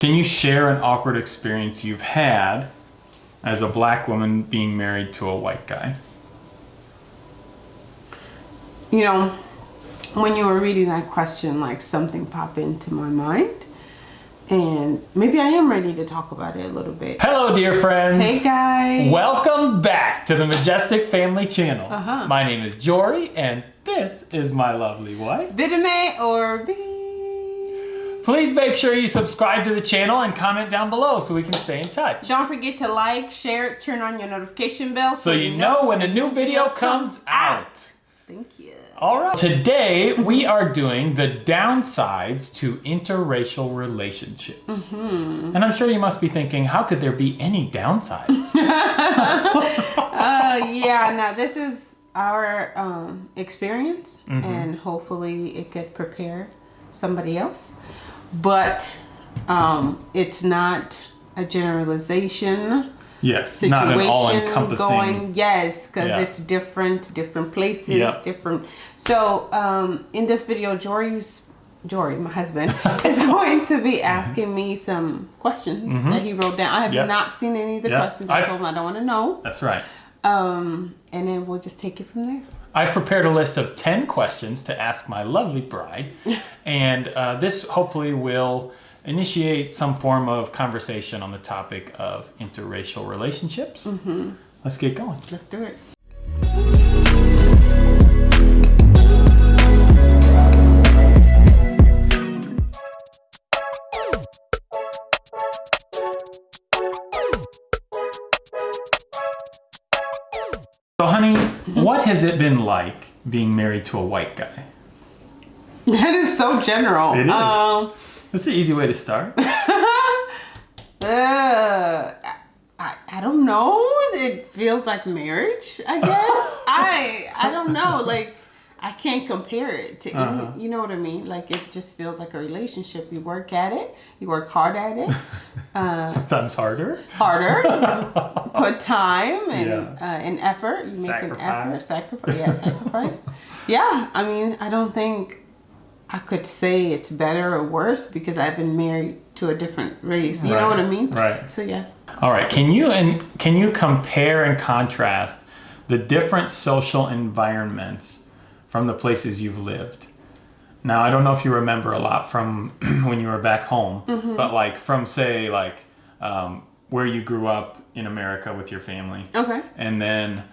Can you share an awkward experience you've had as a black woman being married to a white guy? You know, when you were reading that question, like something popped into my mind. And maybe I am ready to talk about it a little bit. Hello, dear friends. Hey, guys. Welcome back to the Majestic Family Channel. Uh-huh. My name is Jory, and this is my lovely wife. Vidime or B. Please make sure you subscribe to the channel and comment down below so we can stay in touch. Don't forget to like, share, turn on your notification bell So you know when a new video comes out. Thank you. All right. Today we are doing the downsides to interracial relationships. Mm-hmm. And I'm sure you must be thinking, how could there be any downsides? Uh, yeah, now this is our um, experience, Mm-hmm. and hopefully it could prepare somebody else. But um, it's not a generalization yes, situation not an all-encompassing. going. Yes, because Yeah. it's different, different places, Yeah. different. So um, in this video, Jory's Jory, my husband, is going to be asking me some questions that he wrote down. I have Mm-hmm. Yep. not seen any of the Yep. questions. I told him I don't want to know. That's right. Um, and then we'll just take it from there. I've prepared a list of 10 questions to ask my lovely bride, and uh, this hopefully will initiate some form of conversation on the topic of interracial relationships. Mm-hmm. Let's get going. Let's do it. Honey, what has it been like being married to a white guy? That is so general. It is. Um, That's the easy way to start. uh, I, I don't know. It feels like marriage, I guess. I I don't know. Like I can't compare it to Uh-huh. any. You know what I mean? Like it just feels like a relationship. You work at it. You work hard at it. Sometimes harder. Harder. put time and Yeah. uh, and effort. You make an effort. Sacrifice. Sacrifice. Yeah, sacrifice. yeah. I mean, I don't think I could say it's better or worse because I've been married to a different race. You know what I mean? right. So yeah. All right. Can you and can you compare and contrast the different social environments from the places you've lived? Now, I don't know if you remember a lot from when you were back home, Mm-hmm. but like from say like um, where you grew up in America with your family, Okay. and then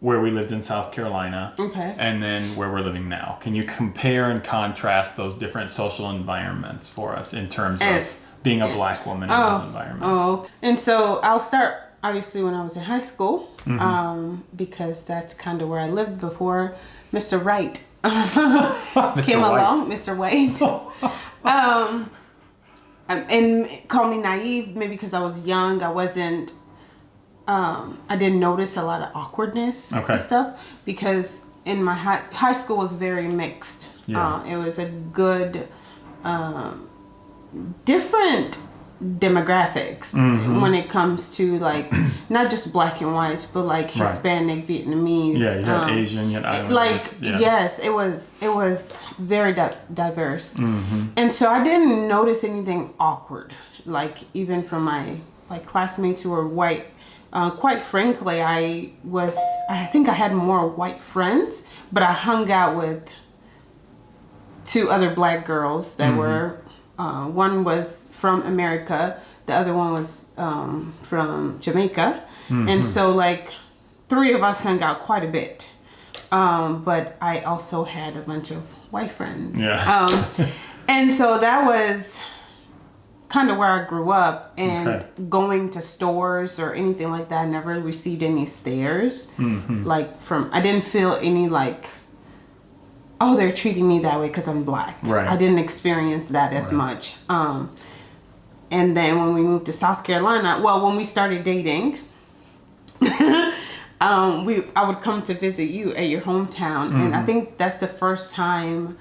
where we lived in South Carolina, Okay. and then where we're living now. Can you compare and contrast those different social environments for us in terms Yes. of being a black woman in those environments? Oh, and so I'll start obviously when I was in high school, Mm-hmm. um, because that's kind of where I lived before Mr. Right Mr. came White. along. Mr. White. um, um, and call me naive, maybe because I was young. I wasn't. Um, I didn't notice a lot of awkwardness Okay. and stuff because in my high high school was very mixed. Yeah. Uh, it was a good um, different demographics Mm-hmm. when it comes to like not just black and whites but like Right. Hispanic, Vietnamese. Yeah, you had um, Asian, you had Islanders. like yeah. yes, it was it was very di- diverse, Mm-hmm. and so I didn't notice anything awkward. Like even from my like classmates who were white. Uh, quite frankly, I was I think I had more white friends, but I hung out with two other black girls that were uh, one was from America, the other one was um, from Jamaica, and so like three of us hung out quite a bit. Um, but I also had a bunch of white friends. Yeah. Um, and so that was kind of where I grew up and Okay. going to stores or anything like that. I never received any stares. Mm-hmm. Like from, I didn't feel any like, oh, they're treating me that way because I'm black. Right. I didn't experience that as Right. much. Um, and then when we moved to South Carolina, well, when we started dating, um, we I would come to visit you at your hometown, and Mm-hmm. I think that's the first time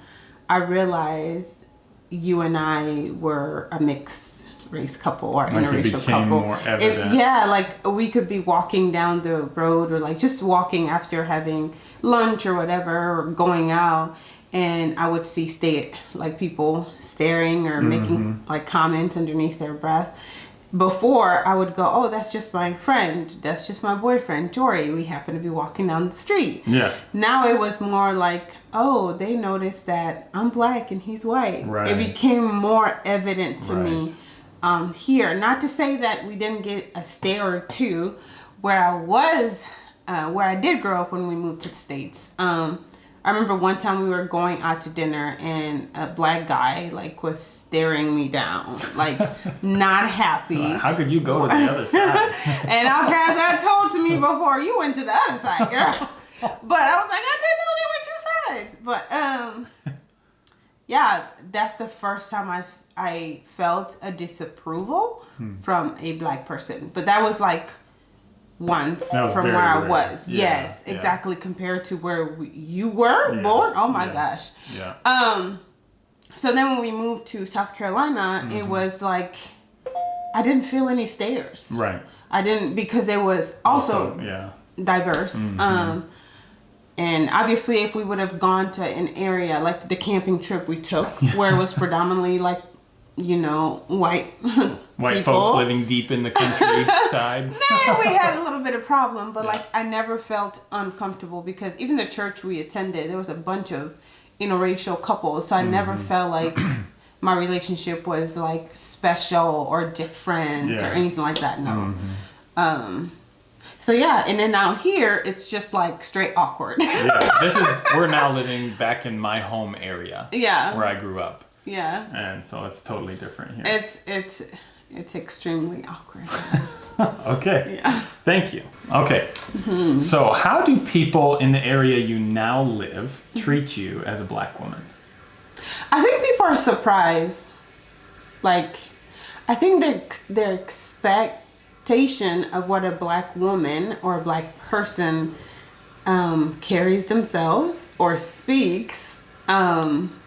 I realized you and I were a mixed race couple or Like interracial couple. more It- yeah, like we could be walking down the road or like just walking after having lunch or whatever or going out and I would see stay like people staring or making like comments underneath their breath. Before I would go, oh, that's just my friend. That's just my boyfriend, Jory. We happen to be walking down the street. Yeah. Now it was more like, oh, they noticed that I'm black and he's white. Right. It became more evident to me um, here. Not to say that we didn't get a stare or two where I was, uh, where I did grow up when we moved to the States. Um, I remember one time we were going out to dinner and a black guy like was staring me down, like not happy. How could you go to the other side? and I've had that told to me before. You went to the other side, girl. But I was like, I didn't know there were two sides. But um, yeah, that's the first time I I felt a disapproval Hmm. from a black person. But that was like once from where I was. Yeah, yes, yeah. exactly. Compared to where we, you were Yeah, born. Oh my gosh. Yeah. Um, so then when we moved to South Carolina, it Mm-hmm. was like I didn't feel any stares. Right. I didn't because it was also, yeah. diverse. Mm-hmm. Um, and obviously, if we would have gone to an area like the camping trip we took, where it was predominantly like, you know, white White people, folks living deep in the countryside. Nah, we had a little bit of problem, but like I never felt uncomfortable because even the church we attended, there was a bunch of interracial couples, so I never Mm-hmm. felt like my relationship was like special or different Yeah. Mm-hmm. or anything like that. No. Um. So yeah, and then out here, it's just like straight awkward. yeah. This is we're now living back in my home area yeah. where I grew up. Yeah. And so it's totally different here. It's it's it's extremely awkward. Okay. Yeah. Thank you. Okay. Mm-hmm. So, how do people in the area you now live treat you as a black woman? I think people are surprised. Like, I think their their expectation of what a black woman or a black person um, carries themselves or speaks um,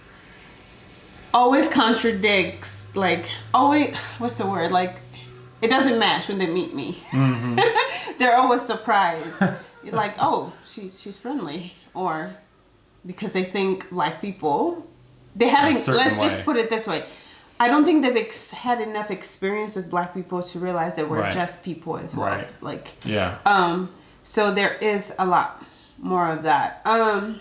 always contradicts. Like, always, what's the word? Like, it doesn't match when they meet me. They're always surprised. like, oh, she's she's friendly, or because they think black people they haven't let's just put it this way i don't think they've ex- had enough experience with black people to realize that we're Right. just people as well Right. like Yeah. um so there is a lot more of that um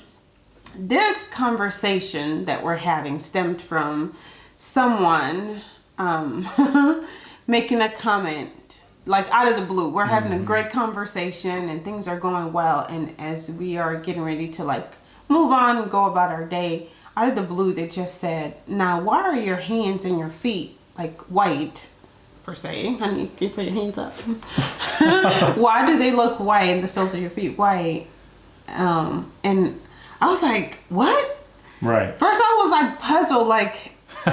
this conversation that we're having stemmed from someone um making a comment like out of the blue. We're having a great conversation and things are going well. And as we are getting ready to like move on and go about our day out of the blue they just said now why are your hands and your feet like white per se? Honey can you put your hands up? Why do they look white and the soles of your feet white? Um and i was like what Right. first i was like puzzled like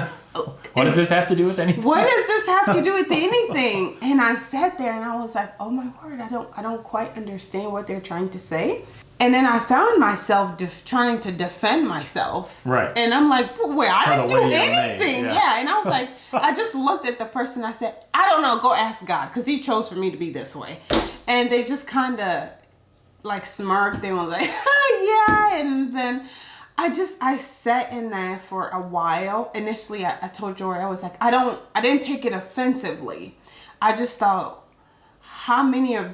What does this have to do with anything? what does this have to do with anything and i sat there and i was like oh my word i don't i don't quite understand what they're trying to say and then i found myself def- trying to defend myself Right. and i'm like wait i didn't do way you're made, anything yeah. yeah. and i was like i just looked at the person i said i don't know go ask god because he chose for me to be this way and they just kind of like smirked and was like yeah and then I just I sat in there for a while. Initially, I, I told Jory I was like, I don't, I didn't take it offensively. I just thought, how many of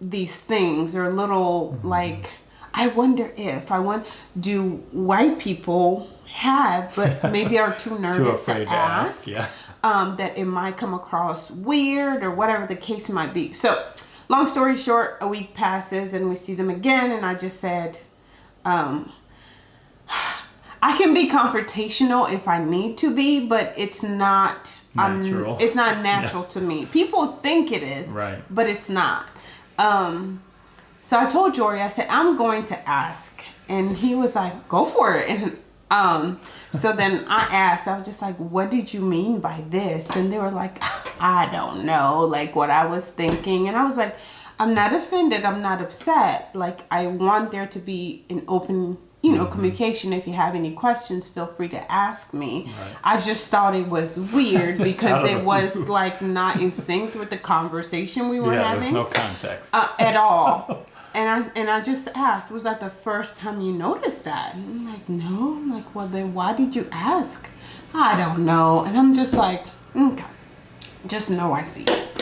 these things are little like, I wonder if I want, do white people have, but maybe are too nervous Too to ask, ask. Yeah. um, that it might come across weird or whatever the case might be. So, long story short, a week passes and we see them again, and I just said, um, I can be confrontational if I need to be, but it's not um, Natural. it's not natural to me. People think it is, Right. But it's not. Um, so I told Jory, I said, I'm going to ask. And he was like, go for it. And um, so then I asked, I was just like, what did you mean by this? And they were like, I don't know, like what I was thinking. And I was like, I'm not offended. I'm not upset. Like, I want there to be an open, you know, communication. If you have any questions, feel free to ask me. I just thought it was weird because it was like not in sync with the conversation we were Yeah, having there's no context. uh, at all. and I and I just asked, was that the first time you noticed that? And I'm like, no. I'm like, well then why did you ask? I don't know. And I'm just like, okay, just know I see.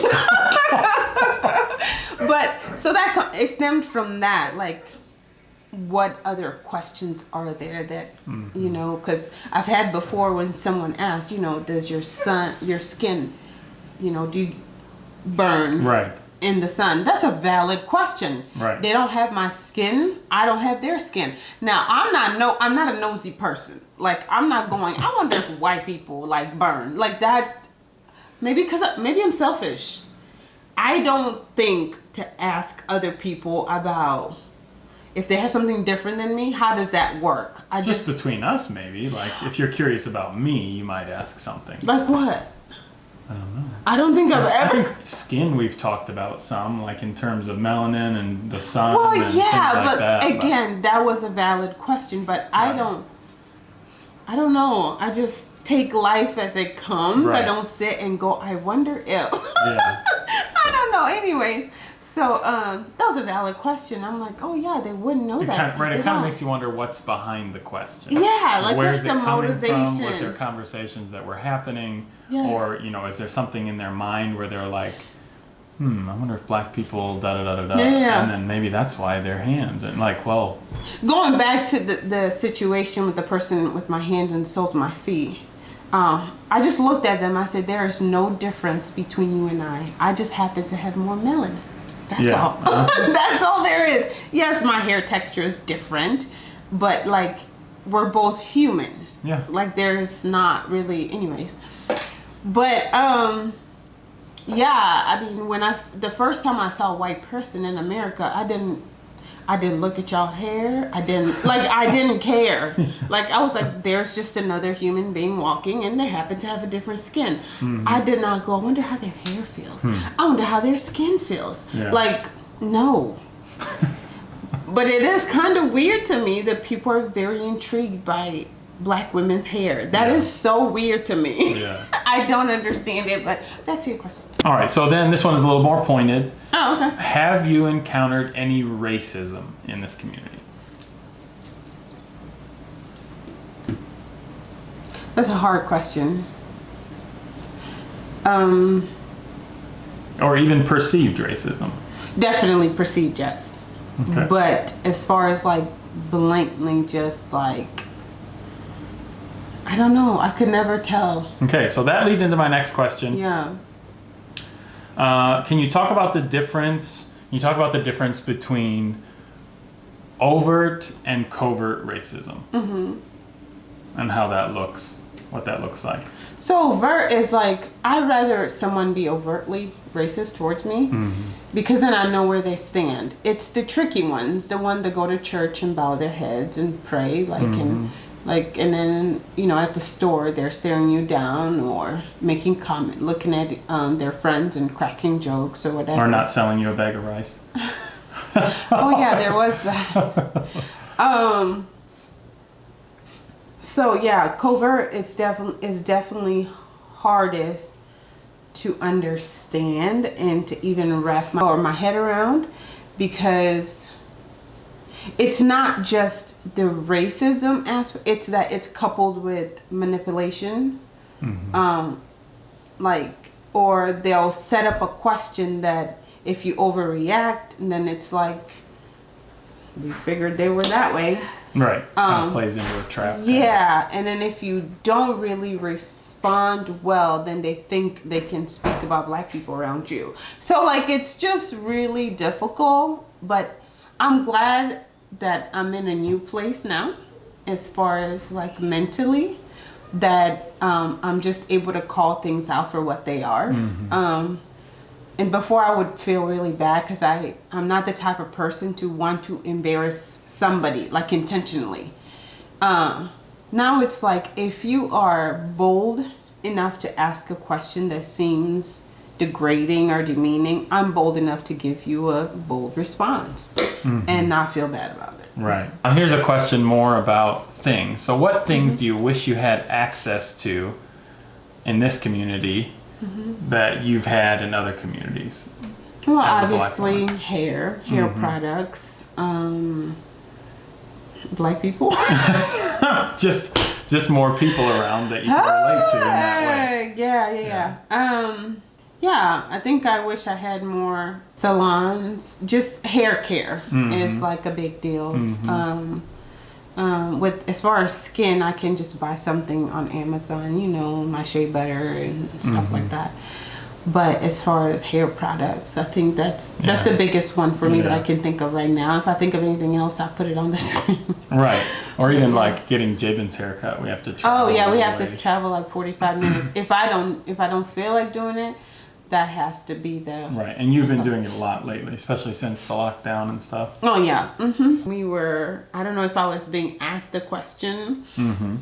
but so that it stemmed from that, like what other questions are there that you mm-hmm. know because i've had before when someone asked you know does your sun your skin you know do you burn Right. In the sun that's a valid question Right. they don't have my skin i don't have their skin now i'm not no i'm not a nosy person like i'm not going i wonder if white people like burn like that maybe because maybe i'm selfish i don't think to ask other people about if they have something different than me how does that work i Just just, between us, maybe. Like, if you're curious about me, you might ask something. like what I don't know. I don't think i've I ever think skin we've talked about some, like in terms of melanin and the sun Well, and yeah, like but that. but- again, that was a valid question. But I don't, I don't know. I just take life as it comes. I don't sit and go. I wonder if. yeah. I don't know. Anyways, so um, that was a valid question. I'm like, oh yeah, they wouldn't know It that. kind of, right, it kind of makes you wonder what's behind the question. Yeah, like, where's what's it the coming from? Was there conversations that were happening, Yeah. or you know, is there something in their mind where they're like, "Hmm, I wonder if black people da da da da da," Yeah, yeah. and then maybe that's why their hands and like, well, Going back to the, the situation with the person with my hands and soles, my feet. Um, I just looked at them. I said, "There is no difference between you and I. I just happen to have more melanin. That's Yeah. all. That's all there is. Yes, my hair texture is different, but like we're both human. Yeah. Like there's not really, anyways. But um, yeah. I mean, when I the first time I saw a white person in America, I didn't. I didn't look at y'all hair. I didn't like. I didn't care. Like I was like, there's just another human being walking, and they happen to have a different skin. Mm-hmm. I did not go. I wonder how their hair feels. Hmm. I wonder how their skin feels. Yeah. Like no. but it is kind of weird to me that people are very intrigued by black women's hair. That is Yeah. so weird to me. Yeah. I don't understand it. But back to your question. all right. So then this one is a little more pointed. Oh, okay. Have you encountered any racism in this community? That's a hard question. Um. Or even perceived racism? Definitely perceived, yes. Okay. But as far as like blankly just like I don't know. I could never tell. Okay, so that leads into my next question. Yeah. Uh, can you talk about the difference? Can you talk about the difference between overt and covert racism, mm-hmm. and how that looks, what that looks like? So overt is like I'd rather someone be overtly racist towards me because then I know where they stand. It's the tricky ones, the one that go to church and bow their heads and pray, like and like and then you know at the store they're staring you down or making comment, looking at um, their friends and cracking jokes or whatever. Or not selling you a bag of rice? oh yeah, there was that. um. So yeah, covert is definitely is definitely hardest to understand and to even wrap my or my head around because it's not just the racism aspect it's that it's coupled with manipulation um like or they'll set up a question that if you overreact then it's like we figured they were that way Right. kind Um, of plays into a trap. yeah and then if you don't really respond well then they think they can speak about black people around you so like it's just really difficult but i'm glad that i'm in a new place now as far as like mentally that um, i'm just able to call things out for what they are um, and before I would feel really bad because I I'm not the type of person to want to embarrass somebody like intentionally. Uh, now it's like if you are bold enough to ask a question that seems degrading or demeaning, I'm bold enough to give you a bold response and not feel bad about it. Right. Now here's a question more about things. So, what things Mm-hmm. do you wish you had access to in this community Mm-hmm. that you've had in other communities? Well, as a black obviously. Mm-hmm. hair, hair products, um, black people. just just more people around that you can relate to in that way. Hey, Yeah, yeah, yeah. Um, yeah, I think I wish I had more salons. Just hair care Mm-hmm. is like a big deal. Um, um, with as far as skin, I can just buy something on Amazon. You know, my shea butter and stuff Mm-hmm. like that. But as far as hair products, I think that's that's Yeah. the biggest one for me that I can think of right now. If I think of anything else, I'll put it on the screen. Right. Or even like getting Jabin's haircut, we have to travel. Oh yeah, we have to travel like forty five minutes. If I don't if I don't feel like doing it, that has to be the Right, and you've been doing it a lot lately, especially since the lockdown and stuff. Oh yeah. hmm We were I don't know if I was being asked a question Mm-hmm.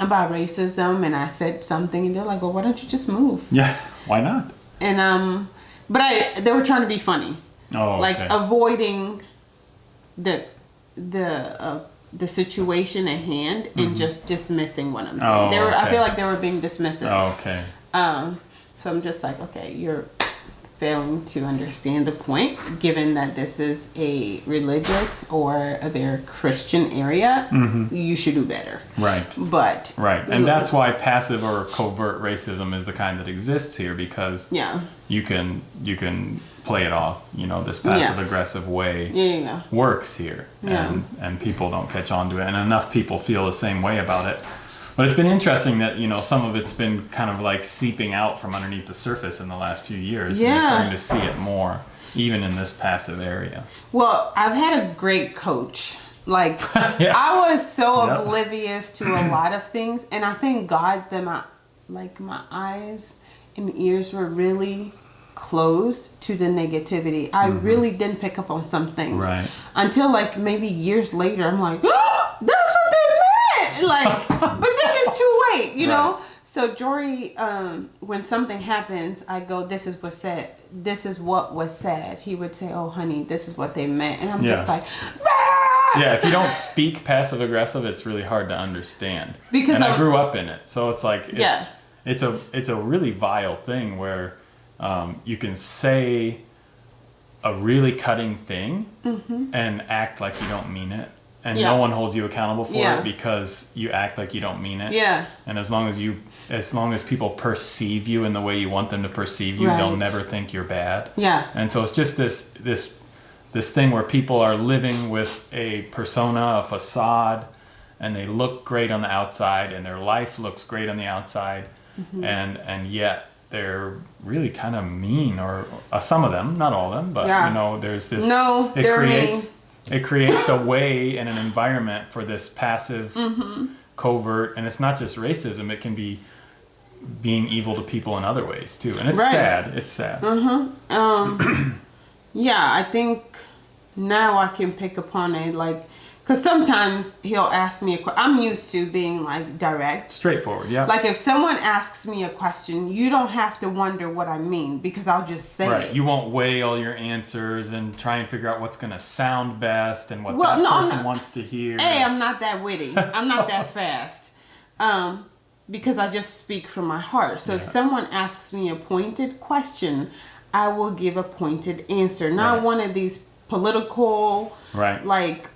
about racism and I said something and they're like, Well why don't you just move? Yeah, why not? And um but I they were trying to be funny. Oh, Like okay. avoiding the the uh the situation at hand and just dismissing what I'm saying. Mm-hmm. Oh, they were I feel like they were being dismissive. oh, okay. Um, so I'm just like, okay, you're failing to understand the point, given that this is a religious or a very Christian area. Mm-hmm. You should do better. Right. But Right, and that's why passive or covert racism is the kind that exists here because yeah, you can you can play it off. You know, this passive aggressive way yeah, yeah, yeah. works here, Yeah. and and people don't catch on to it, and enough people feel the same way about it. But it's been interesting that you know some of it's been kind of like seeping out from underneath the surface in the last few years. and Yeah. you're starting to see it more, even in this passive area. Well, I've had a great coach. Like Yeah. I was so Yep. oblivious to a lot of things, and I thank God that my like my eyes and ears were really closed to the negativity. I really didn't pick up on some things Mm-hmm. Right. until like maybe years later. I'm like, oh, that's what they Like, but then it's too late, you know. So Jory, um, when something happens, I go, "This is what said. This is what was said." He would say, "Oh, honey, this is what they meant," and I'm just like, "Ah!" Yeah, if you don't speak passive aggressive, it's really hard to understand. Because and I I'm- grew up in it, so it's like it's Yeah. it's a it's a really vile thing where um, you can say a really cutting thing and act like you don't mean it, and. Yeah. no one holds you accountable for Yeah. it because you act like you don't mean it. Yeah. And as long as you as long as people perceive you in the way you want them to perceive you, they'll never think you're bad. Yeah. And so it's just this this this thing where people are living with a persona, a facade, and they look great on the outside, and their life looks great on the outside, Mm-hmm. and and yet they're really kind of mean, or uh, some of them, not all of them, but Yeah. you know, there's this. No, it they're creates mean. It creates a way and an environment for this passive, Mm-hmm. covert, and it's not just racism; it can be being evil to people in other ways too, and it's Right. sad. It's sad. Um, yeah, I think now I can pick upon it, like, because sometimes he'll ask me a question. I'm used to being like direct. Straightforward, yeah. Like if someone asks me a question, you don't have to wonder what I mean because I'll just say it. Right. it. You won't weigh all your answers and try and figure out what's going to sound best and what Well, that no, person not- wants to hear. Hey, I'm not that witty. I'm not that fast. Um, because I just speak from my heart. So if someone asks me a pointed question, I will give a pointed answer. Not Right. one of these political Right. like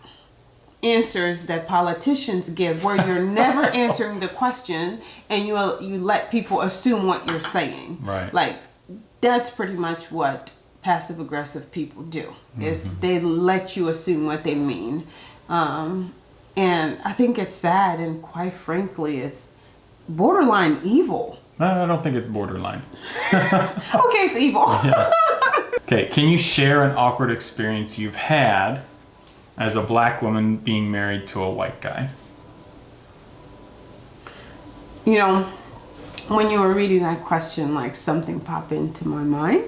answers that politicians give where you're never answering the question and you you let people assume what you're saying. Right. Like that's pretty much what passive aggressive people do is Mm-hmm. they let you assume what they mean. Um, and I think it's sad and quite frankly it's borderline evil. No, I don't think it's borderline. Okay, it's evil. Okay, can you share an awkward experience you've had as a black woman being married to a white guy? You know, when you were reading that question, like something popped into my mind.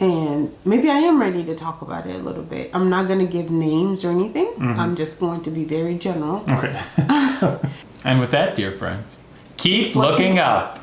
And maybe I am ready to talk about it a little bit. I'm not going to give names or anything. Mm-hmm. I'm just going to be very general. Okay. and with that, dear friends, keep looking up.